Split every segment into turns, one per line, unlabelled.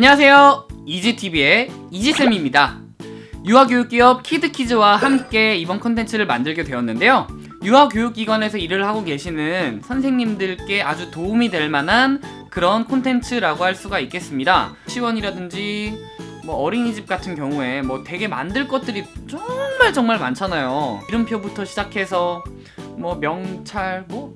안녕하세요. 이지TV의 이지쌤입니다. 유아교육기업 키드키즈와 함께 이번 컨텐츠를 만들게 되었는데요. 유아교육기관에서 일을 하고 계시는 선생님들께 아주 도움이 될 만한 그런 콘텐츠라고 할 수가 있겠습니다. 유치원이라든지 뭐 어린이집 같은 경우에 뭐 되게 만들 것들이 정말 정말 많잖아요. 이름표부터 시작해서 뭐 명찰 뭐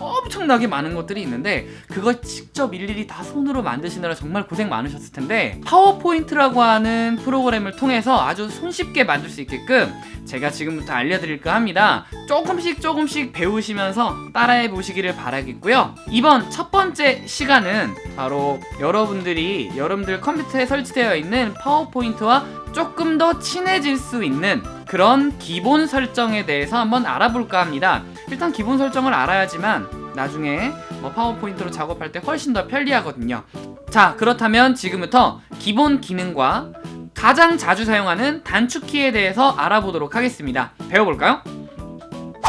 엄청나게 많은 것들이 있는데 그걸 직접 일일이 다 손으로 만드시느라 정말 고생 많으셨을 텐데 파워포인트라고 하는 프로그램을 통해서 아주 손쉽게 만들 수 있게끔 제가 지금부터 알려드릴까 합니다. 조금씩 조금씩 배우시면서 따라해 보시기를 바라겠고요. 이번 첫 번째 시간은 바로 여러분들이 여러분들 컴퓨터에 설치되어 있는 파워포인트와 조금 더 친해질 수 있는 그런 기본 설정에 대해서 한번 알아볼까 합니다 일단 기본 설정을 알아야지만 나중에 뭐 파워포인트로 작업할 때 훨씬 더 편리하거든요 자 그렇다면 지금부터 기본 기능과 가장 자주 사용하는 단축키에 대해서 알아보도록 하겠습니다 배워볼까요?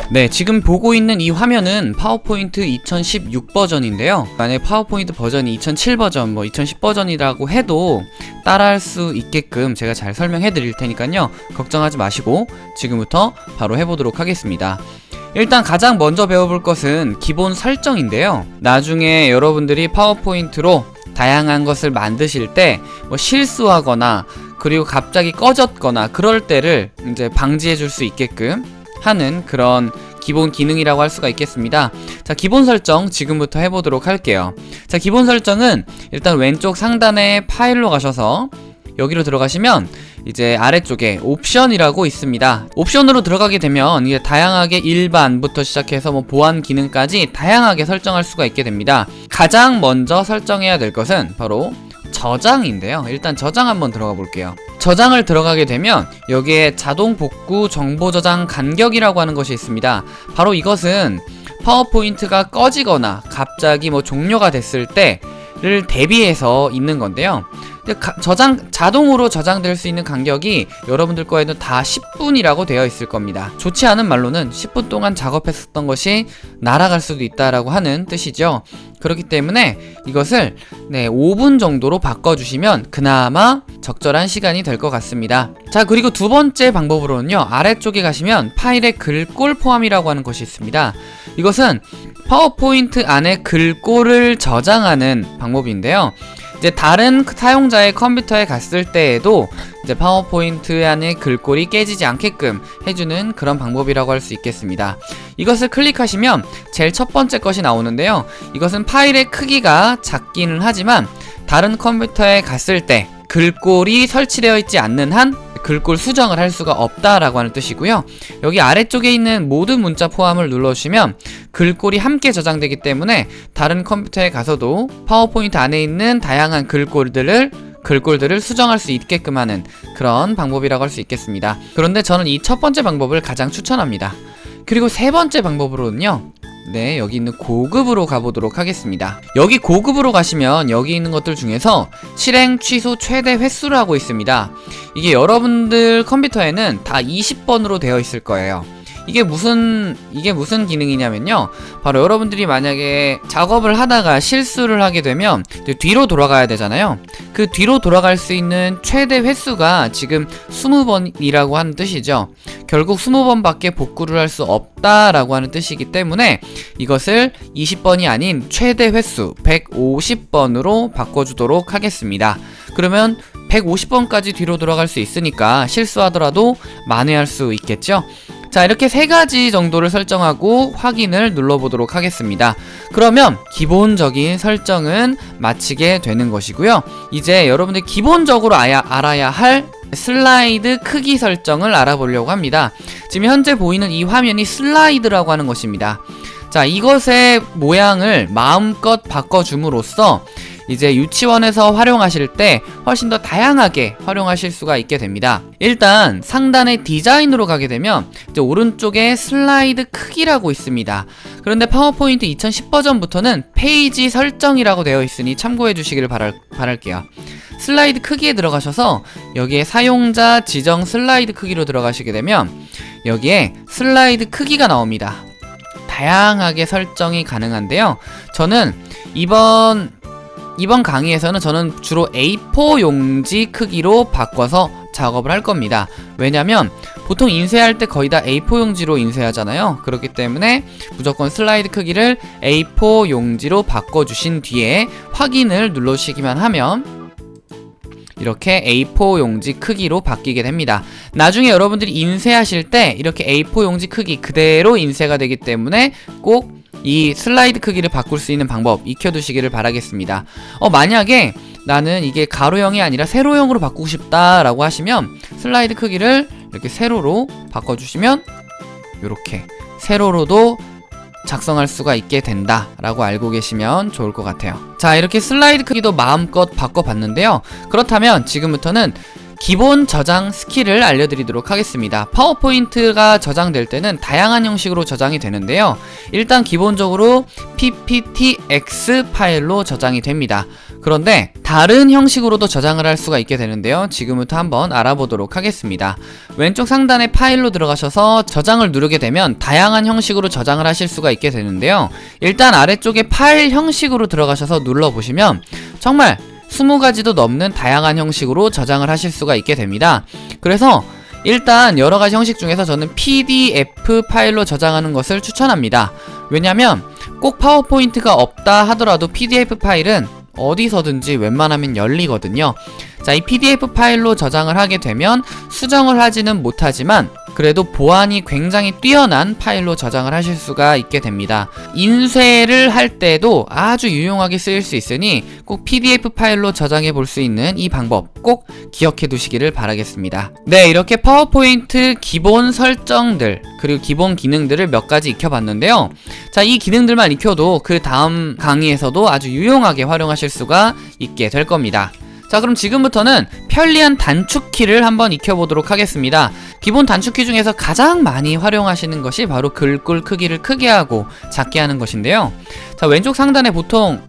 네 지금 보고 있는 이 화면은 파워포인트 2016 버전인데요. 만약에 파워포인트 버전이 2007 버전 뭐 2010 버전이라고 해도 따라할 수 있게끔 제가 잘 설명해 드릴 테니까요. 걱정하지 마시고 지금부터 바로 해보도록 하겠습니다. 일단 가장 먼저 배워볼 것은 기본 설정인데요. 나중에 여러분들이 파워포인트로 다양한 것을 만드실 때 뭐 실수하거나 그리고 갑자기 꺼졌거나 그럴 때를 이제 방지해 줄 수 있게끔 하는 그런 기본 기능이라고 할 수가 있겠습니다. 자 기본 설정 지금부터 해보도록 할게요. 자 기본 설정은 일단 왼쪽 상단에 파일로 가셔서 여기로 들어가시면 이제 아래쪽에 옵션이라고 있습니다. 옵션으로 들어가게 되면 이제 다양하게 일반부터 시작해서 뭐 보안 기능까지 다양하게 설정할 수가 있게 됩니다. 가장 먼저 설정해야 될 것은 바로 저장인데요. 일단 저장 한번 들어가 볼게요 저장을 들어가게 되면 여기에 자동 복구 정보 저장 간격이라고 하는 것이 있습니다. 바로 이것은 파워포인트가 꺼지거나 갑자기 뭐 종료가 됐을 때를 대비해서 있는 건데요 저장 자동으로 저장될 수 있는 간격이 여러분들 거에는 다 10분이라고 되어 있을 겁니다. 좋지 않은 말로는 10분 동안 작업했었던 것이 날아갈 수도 있다라고 하는 뜻이죠. 그렇기 때문에 이것을 네 5분 정도로 바꿔주시면 그나마 적절한 시간이 될 것 같습니다. 자 그리고 두 번째 방법으로는요 아래쪽에 가시면 파일의 글꼴 포함이라고 하는 것이 있습니다. 이것은 파워포인트 안에 글꼴을 저장하는 방법인데요 이제 다른 사용자의 컴퓨터에 갔을 때에도 이제 파워포인트 안에 글꼴이 깨지지 않게끔 해주는 그런 방법이라고 할 수 있겠습니다. 이것을 클릭하시면 제일 첫 번째 것이 나오는데요. 이것은 파일의 크기가 작기는 하지만 다른 컴퓨터에 갔을 때 글꼴이 설치되어 있지 않는 한 글꼴 수정을 할 수가 없다라고 하는 뜻이고요. 여기 아래쪽에 있는 모든 문자 포함을 눌러주시면 글꼴이 함께 저장되기 때문에 다른 컴퓨터에 가서도 파워포인트 안에 있는 다양한 글꼴들을 글꼴들을 수정할 수 있게끔 하는 그런 방법이라고 할 수 있겠습니다. 그런데 저는 이 첫 번째 방법을 가장 추천합니다. 그리고 세 번째 방법으로는요 네 여기 있는 고급으로 가보도록 하겠습니다. 여기 고급으로 가시면 여기 있는 것들 중에서 실행 취소 최대 횟수를 하고 있습니다. 이게 여러분들 컴퓨터에는 다 20번으로 되어 있을 거예요 이게 무슨 이게 무슨 기능이냐면요. 바로 여러분들이 만약에 작업을 하다가 실수를 하게 되면 뒤로 돌아가야 되잖아요. 그 뒤로 돌아갈 수 있는 최대 횟수가 지금 20번이라고 하는 뜻이죠. 결국 20번밖에 복구를 할 수 없다라고 하는 뜻이기 때문에 이것을 20번이 아닌 최대 횟수 150번으로 바꿔주도록 하겠습니다. 그러면 150번까지 뒤로 돌아갈 수 있으니까 실수하더라도 만회할 수 있겠죠 자 이렇게 세 가지 정도를 설정하고 확인을 눌러보도록 하겠습니다. 그러면 기본적인 설정은 마치게 되는 것이고요. 이제 여러분들 기본적으로 아야, 알아야 할 슬라이드 크기 설정을 알아보려고 합니다. 지금 현재 보이는 이 화면이 슬라이드라고 하는 것입니다. 자 이것의 모양을 마음껏 바꿔줌으로써 이제 유치원에서 활용하실 때 훨씬 더 다양하게 활용하실 수가 있게 됩니다. 일단 상단의 디자인으로 가게 되면 오른쪽에 슬라이드 크기라고 있습니다. 그런데 파워포인트 2010 버전부터는 페이지 설정이라고 되어 있으니 참고해 주시기를 바랄, 바랄게요. 슬라이드 크기에 들어가셔서 여기에 사용자 지정 슬라이드 크기로 들어가시게 되면 여기에 슬라이드 크기가 나옵니다. 다양하게 설정이 가능한데요. 저는 이번 이번 강의에서는 저는 주로 A4 용지 크기로 바꿔서 작업을 할 겁니다. 왜냐면 보통 인쇄할 때 거의 다 A4 용지로 인쇄하잖아요. 그렇기 때문에 무조건 슬라이드 크기를 A4 용지로 바꿔주신 뒤에 확인을 눌러주시기만 하면 이렇게 A4 용지 크기로 바뀌게 됩니다. 나중에 여러분들이 인쇄하실 때 이렇게 A4 용지 크기 그대로 인쇄가 되기 때문에 꼭 이 슬라이드 크기를 바꿀 수 있는 방법 익혀두시기를 바라겠습니다. 어, 만약에 나는 이게 가로형이 아니라 세로형으로 바꾸고 싶다라고 하시면 슬라이드 크기를 이렇게 세로로 바꿔주시면 이렇게 세로로도 작성할 수가 있게 된다 라고 알고 계시면 좋을 것 같아요 자 이렇게 슬라이드 크기도 마음껏 바꿔봤는데요 그렇다면 지금부터는 기본 저장 스킬을 알려드리도록 하겠습니다. 파워포인트가 저장될 때는 다양한 형식으로 저장이 되는데요. 일단 기본적으로 pptx 파일로 저장이 됩니다. 그런데 다른 형식으로도 저장을 할 수가 있게 되는데요. 지금부터 한번 알아보도록 하겠습니다. 왼쪽 상단에 파일로 들어가셔서 저장을 누르게 되면 다양한 형식으로 저장을 하실 수가 있게 되는데요. 일단 아래쪽에 파일 형식으로 들어가셔서 눌러보시면 정말 20가지도 넘는 다양한 형식으로 저장을 하실 수가 있게 됩니다. 그래서 일단 여러가지 형식 중에서 저는 PDF 파일로 저장하는 것을 추천합니다. 왜냐면 꼭 파워포인트가 없다 하더라도 PDF 파일은 어디서든지 웬만하면 열리거든요. 자, 이 PDF 파일로 저장을 하게 되면 수정을 하지는 못하지만 그래도 보안이 굉장히 뛰어난 파일로 저장을 하실 수가 있게 됩니다. 인쇄를 할 때도 아주 유용하게 쓰일 수 있으니 꼭 PDF 파일로 저장해 볼 수 있는 이 방법 꼭 기억해 두시기를 바라겠습니다. 네, 이렇게 파워포인트 기본 설정들 그리고 기본 기능들을 몇 가지 익혀봤는데요. 자, 이 기능들만 익혀도 그 다음 강의에서도 아주 유용하게 활용하실 수가 있게 될 겁니다. 자 그럼 지금부터는 편리한 단축키를 한번 익혀보도록 하겠습니다. 기본 단축키 중에서 가장 많이 활용하시는 것이 바로 글꼴 크기를 크게 하고 작게 하는 것인데요. 자 왼쪽 상단에 보통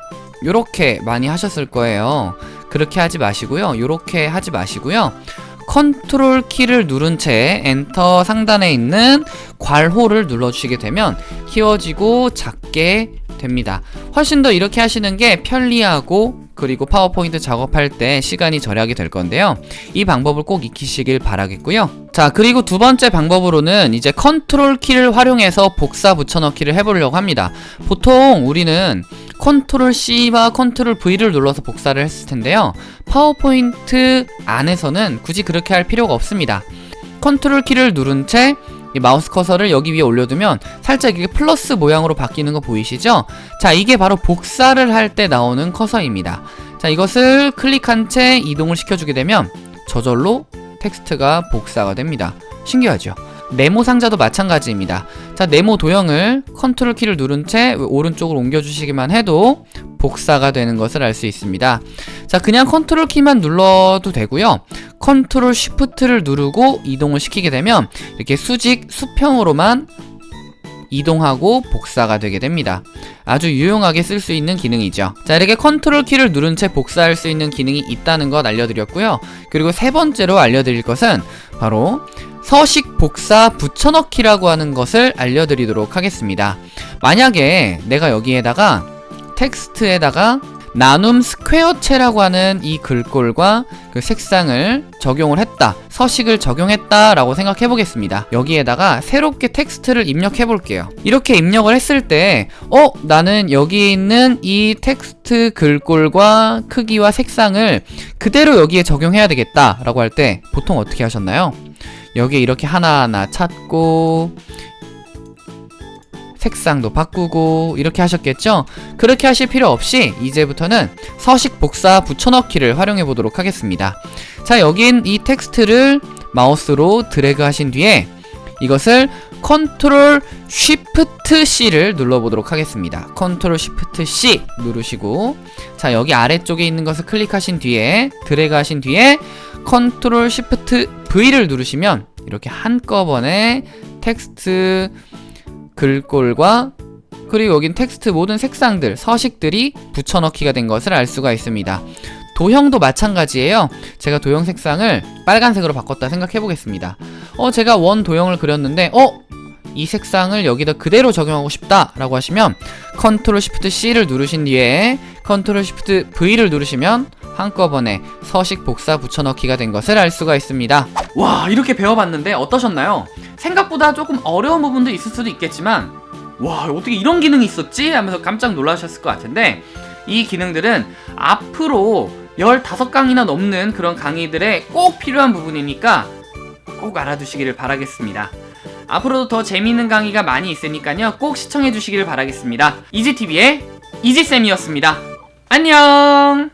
이렇게 많이 하셨을 거예요. 그렇게 하지 마시고요. 이렇게 하지 마시고요. 컨트롤 키를 누른 채 엔터 상단에 있는 괄호를 눌러주시게 되면 키워지고 작게 됩니다. 훨씬 더 이렇게 하시는 게 편리하고 그리고 파워포인트 작업할 때 시간이 절약이 될 건데요. 이 방법을 꼭 익히시길 바라겠고요. 자 그리고 두 번째 방법으로는 이제 컨트롤 키를 활용해서 복사 붙여넣기를 해보려고 합니다. 보통 우리는 컨트롤 C와 컨트롤 V를 눌러서 복사를 했을 텐데요. 파워포인트 안에서는 굳이 그렇게 할 필요가 없습니다. 컨트롤 키를 누른 채 이 마우스 커서를 여기 위에 올려두면 살짝 이게 플러스 모양으로 바뀌는 거 보이시죠? 자 이게 바로 복사를 할 때 나오는 커서입니다 자 이것을 클릭한 채 이동을 시켜주게 되면 저절로 텍스트가 복사가 됩니다 신기하죠? 네모 상자도 마찬가지입니다 자 네모 도형을 컨트롤 키를 누른 채 오른쪽으로 옮겨주시기만 해도 복사가 되는 것을 알 수 있습니다. 자 그냥 컨트롤 키만 눌러도 되고요. 컨트롤 shift를 누르고 이동을 시키게 되면 이렇게 수직 수평으로만 이동하고 복사가 되게 됩니다. 아주 유용하게 쓸 수 있는 기능이죠. 자 이렇게 컨트롤 키를 누른 채 복사할 수 있는 기능이 있다는 것 알려드렸고요. 그리고 세 번째로 알려드릴 것은 바로 서식 복사 붙여넣기라고 하는 것을 알려드리도록 하겠습니다. 만약에 내가 여기에다가 텍스트에다가 나눔 스퀘어체라고 하는 이 글꼴과 그 색상을 적용을 했다 서식을 적용했다 라고 생각해 보겠습니다 여기에다가 새롭게 텍스트를 입력해 볼게요 이렇게 입력을 했을 때 어? 나는 여기에 있는 이 텍스트 글꼴과 크기와 색상을 그대로 여기에 적용해야 되겠다 라고 할 때 보통 어떻게 하셨나요? 여기에 이렇게 하나하나 찾고 색상도 바꾸고 이렇게 하셨겠죠? 그렇게 하실 필요 없이 이제부터는 서식 복사 붙여넣기를 활용해 보도록 하겠습니다 자 여긴 이 텍스트를 마우스로 드래그 하신 뒤에 이것을 컨트롤 shift C를 눌러보도록 하겠습니다 컨트롤 shift C 누르시고 자 여기 아래쪽에 있는 것을 클릭하신 뒤에 드래그 하신 뒤에 컨트롤 shift V를 누르시면 이렇게 한꺼번에 텍스트 글꼴과 그리고 여긴 텍스트 모든 색상들, 서식들이 붙여넣기가 된 것을 알 수가 있습니다. 도형도 마찬가지예요. 제가 도형 색상을 빨간색으로 바꿨다 생각해 보겠습니다. 어, 제가 원 도형을 그렸는데 어? 이 색상을 여기다 그대로 적용하고 싶다 라고 하시면 컨트롤 shift C를 누르신 뒤에 컨트롤 shift V를 누르시면 한꺼번에 서식 복사 붙여넣기가 된 것을 알 수가 있습니다. 와 이렇게 배워봤는데 어떠셨나요? 생각보다 조금 어려운 부분도 있을 수도 있겠지만 와 어떻게 이런 기능이 있었지? 하면서 깜짝 놀라셨을 것 같은데 이 기능들은 앞으로 15강이나 넘는 그런 강의들에 꼭 필요한 부분이니까 꼭 알아두시기를 바라겠습니다. 앞으로도 더 재미있는 강의가 많이 있으니까요. 꼭 시청해 주시기를 바라겠습니다. 이지TV의 이지쌤이었습니다. 안녕!